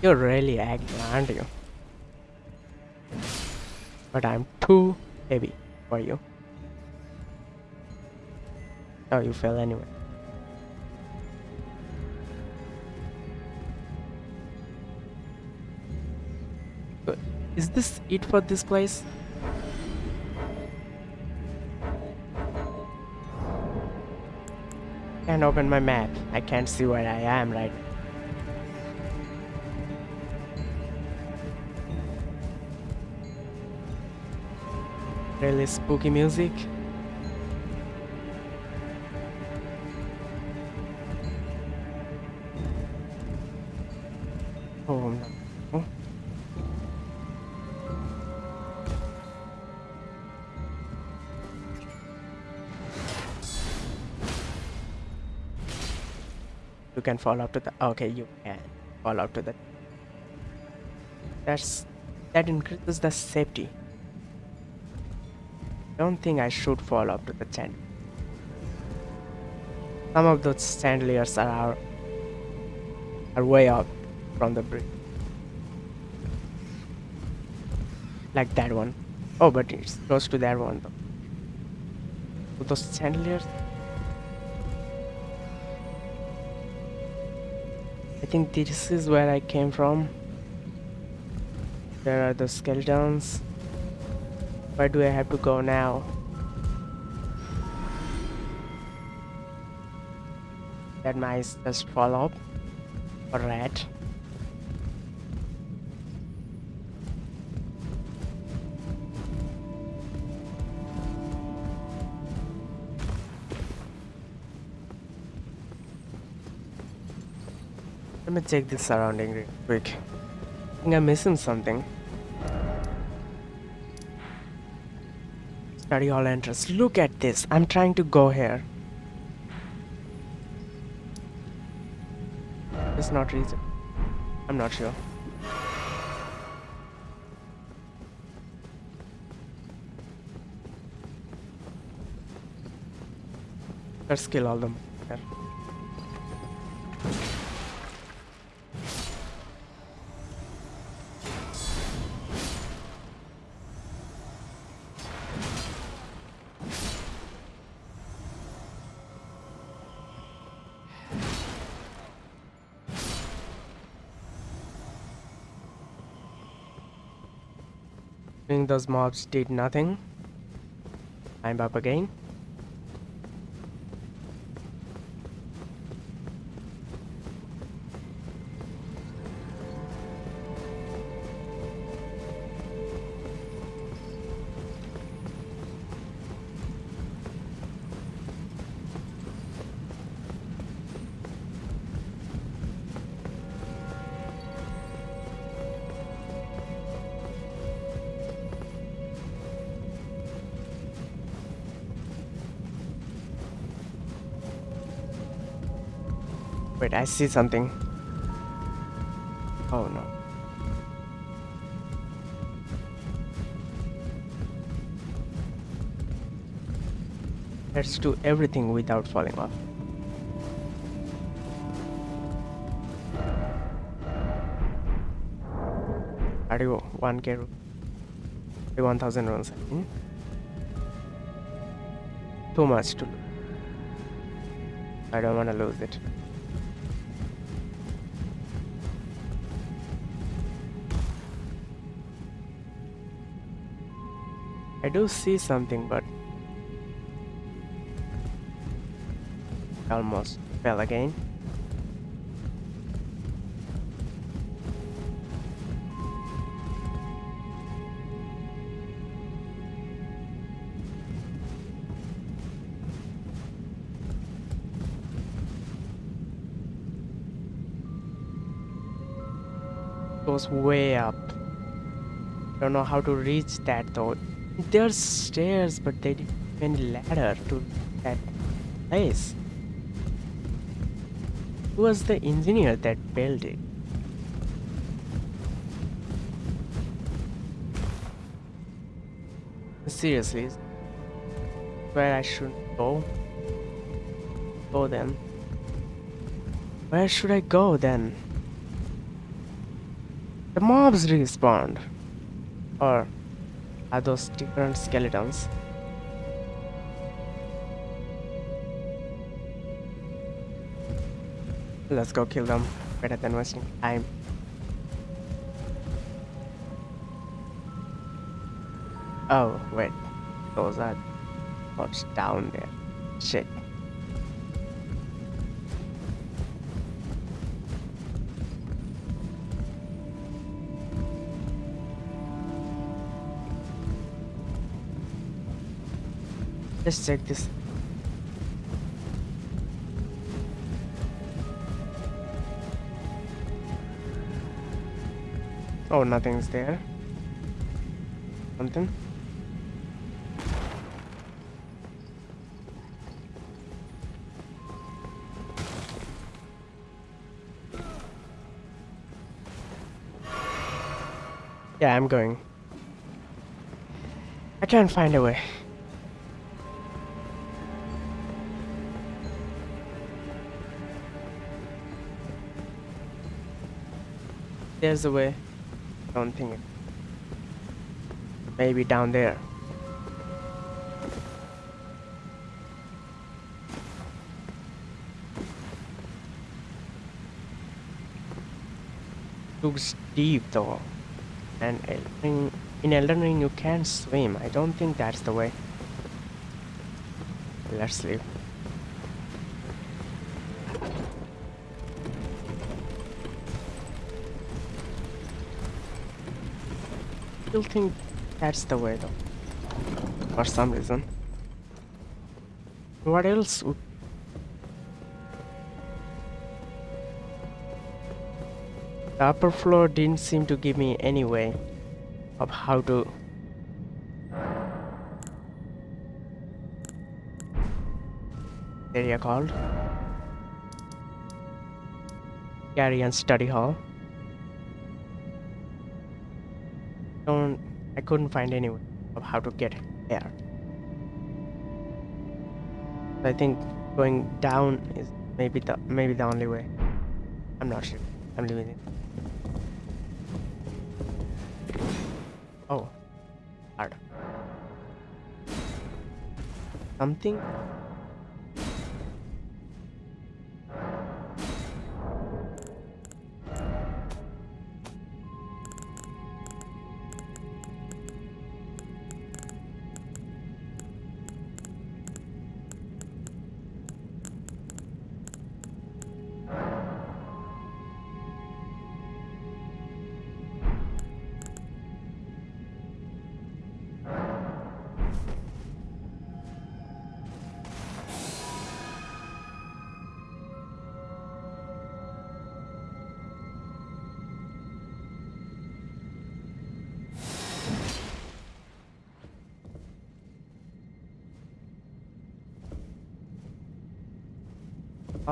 A: You're really aggy, aren't you? But I'm too heavy for you. Oh, you fell anyway. Good. Is this it for this place? Can't open my map. I can't see where I am right really spooky music. Oh. You can fall up to the okay you can fall up to the that's that increases the safety don't think I should fall up to the tent. Some of those chandeliers are, are way up from the bridge. Like that one. Oh, but it's close to that one though. Those chandeliers. I think this is where I came from. There are the skeletons. Where do I have to go now? That mice just fall off. Or rat. Let me check this surrounding real quick. I think I'm missing something. Study hall entrance. Look at this. I'm trying to go here. It's not reason. I'm not sure. Let's kill all them. Here. Those mobs did nothing. I'm up again. I see something. Oh no. Let's do everything without falling off. Go? 1k, 1000 runs. Hmm? Too much to lose. I don't want to lose it. Do see something, but almost fell again. Goes way up. Don't know how to reach that though. There's stairs, but they didn't have any ladder to that place. Who was the engineer that built it? Seriously, where I should go? Go then. Where should I go then? The mobs respawned. Or are those different skeletons? Let's go kill them. Better than wasting time. Oh, wait. Those are what's down there. Shit. Let's check this. Oh, nothing's there. Something? Yeah, I'm going. I can't find a way. There's a way. I don't think it. Maybe down there. Looks deep though. And Ring, in Elden Ring you can't swim. I don't think that's the way. Let's leave. Still think that's the way though. For some reason. What else would The upper floor didn't seem to give me any way of how to area called Carian Study Hall. Couldn't find any way of how to get there. I think going down is maybe the maybe the only way. I'm not sure. I'm leaving it. Oh, hard. Something.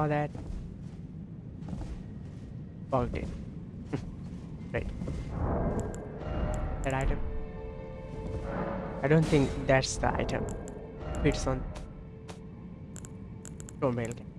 A: All that. Bugged it right. That item? I don't think that's the item. It's on. Stormveil yeah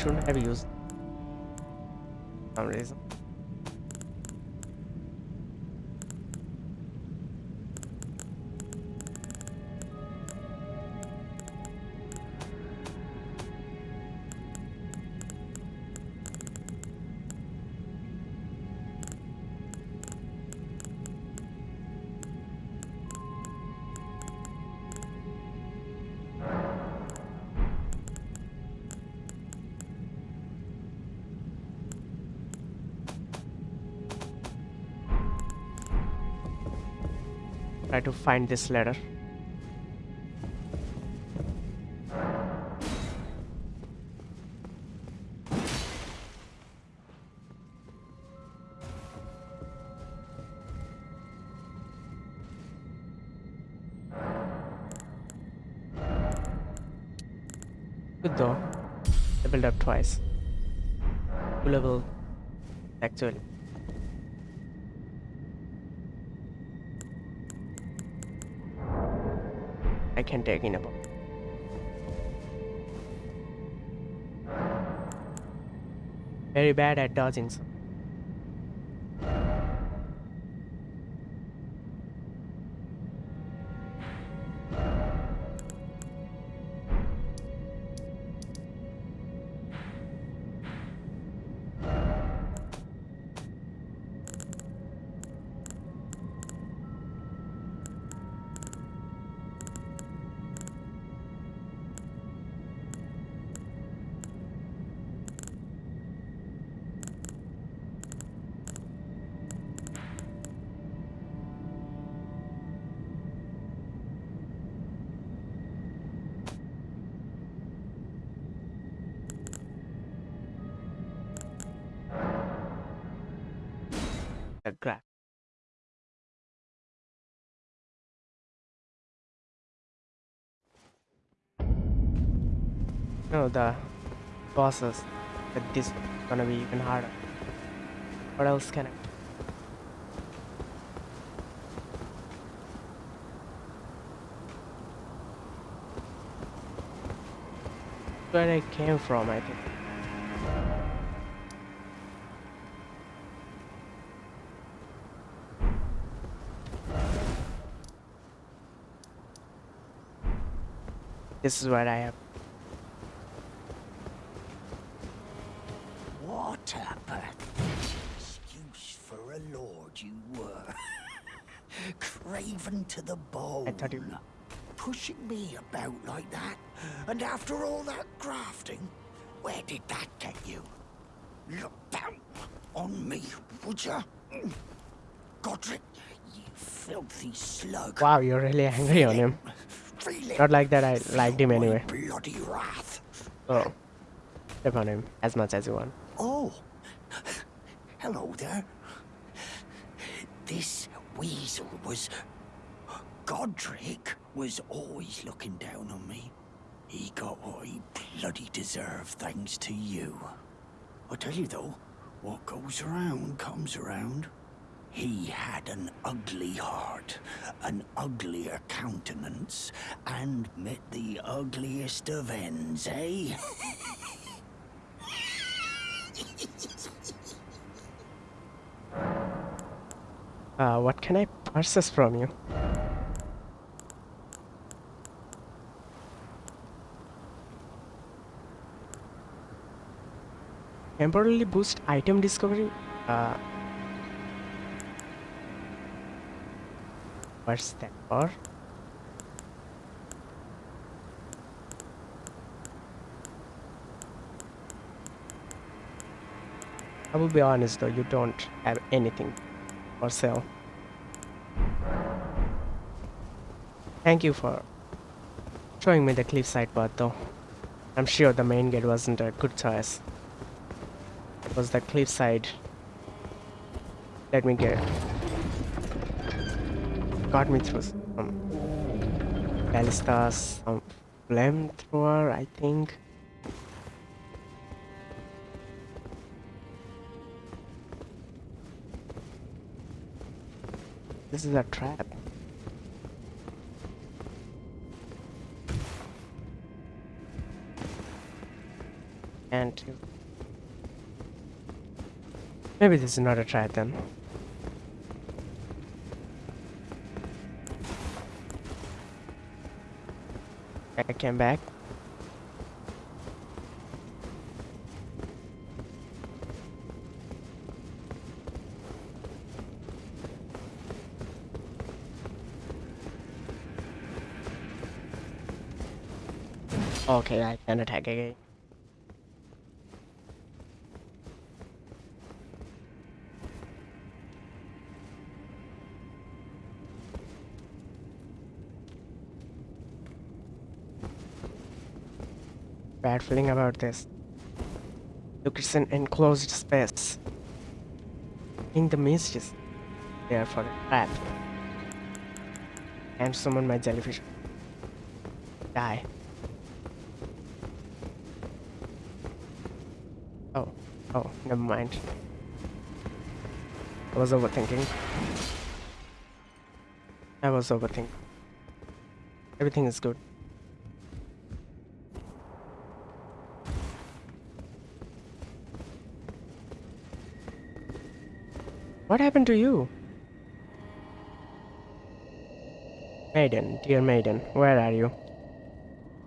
A: shouldn't have used to find this letter. Good though. Leveled up twice. Two level actually. I can take in about. Very bad at dodging. So. The bosses. But this is gonna be even harder. What else can I? Where I came from, I think. This is what I have.
B: a lord you were. Craven to the
A: thought
B: Pushing me about like that. And after all that grafting, where did that get you? Look down on me, would ya? Godrick, you filthy slug.
A: Wow, you're really angry on him. Not like that I liked him anyway.
B: Bloody wrath.
A: Oh. Step on him as much as you want.
B: Oh, hello there. This weasel was. Was always looking down on me. He got what he bloody deserved thanks to you. I tell you though, what goes around comes around. He had an ugly heart, an uglier countenance, and met the ugliest of ends, eh?
A: Uh, what can I purchase from you? Temporarily boost item discovery? Uh, what's that for? I will be honest though, you don't have anything for sale. Thank you for showing me the cliffside path though. I'm sure the main gate wasn't a good choice. It was the cliffside. Let me get got me through some ballistas, some flamethrower, I think. This is a trap. And maybe this is not a trap then. I came back. Okay, I can attack again. Bad feeling about this. Look, it's an enclosed space. In the mist is there for a trap. And summon my jellyfish. Die. Oh, oh, never mind. I was overthinking. I was overthinking. Everything is good. Happened to you? Maiden, dear maiden, where are you?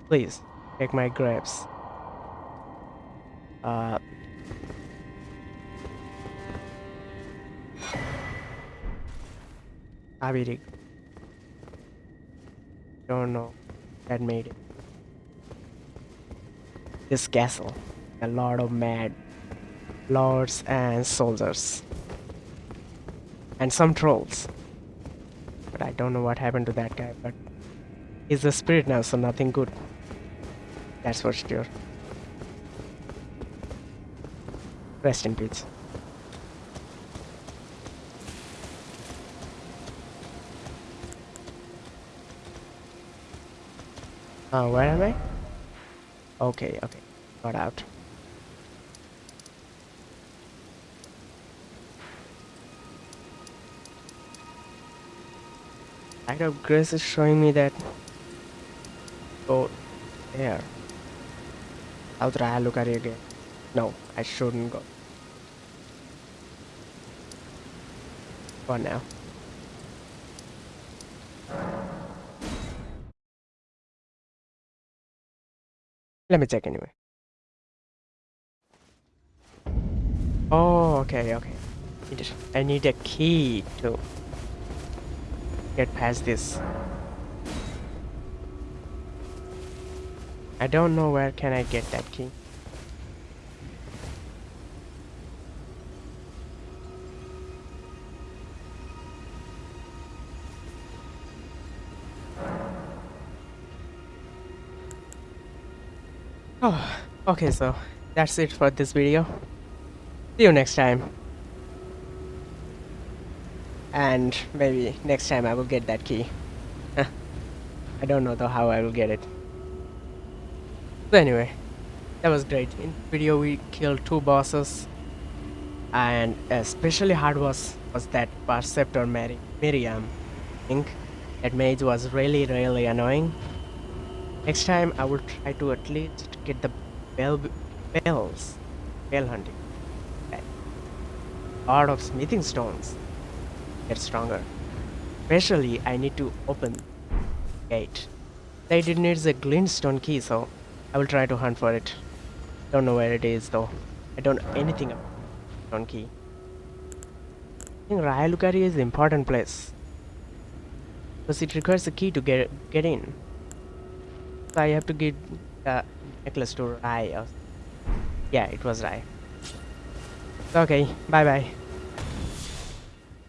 A: Please, take my grapes. Uh, Abirik. Don't know. That made it. This castle. A lot of mad lords and soldiers. And some trolls. But I don't know what happened to that guy, but he's a spirit now, so nothing good. That's for sure. Rest in peace. Uh, where am I? Okay, okay. Got out. Light of Grace is showing me that. Oh, there. I'll try look at it again. No, I shouldn't go. For now. Let me check anyway. Oh, okay, okay. I need a key to get past this. I don't know where can I get that key. Oh, okay, so that's it for this video. See you next time. And maybe next time I will get that key. I don't know though how I will get it. Anyway, that was great. In video we killed two bosses. And especially hard was was that Perceptor Mary Miriam. Think that mage was really really annoying. Next time I will try to at least get the bell bells. Bell hunting. Okay. Lot of smithing stones. Get stronger. Especially I need to open gate. That it needs a glintstone key, so I will try to hunt for it. Don't know where it is though. I don't know anything about stone key. I think Raya Lucaria is important place. Because it requires a key to get get in. So I have to give the necklace to Rya. Yeah, it was Rya. Okay, bye bye.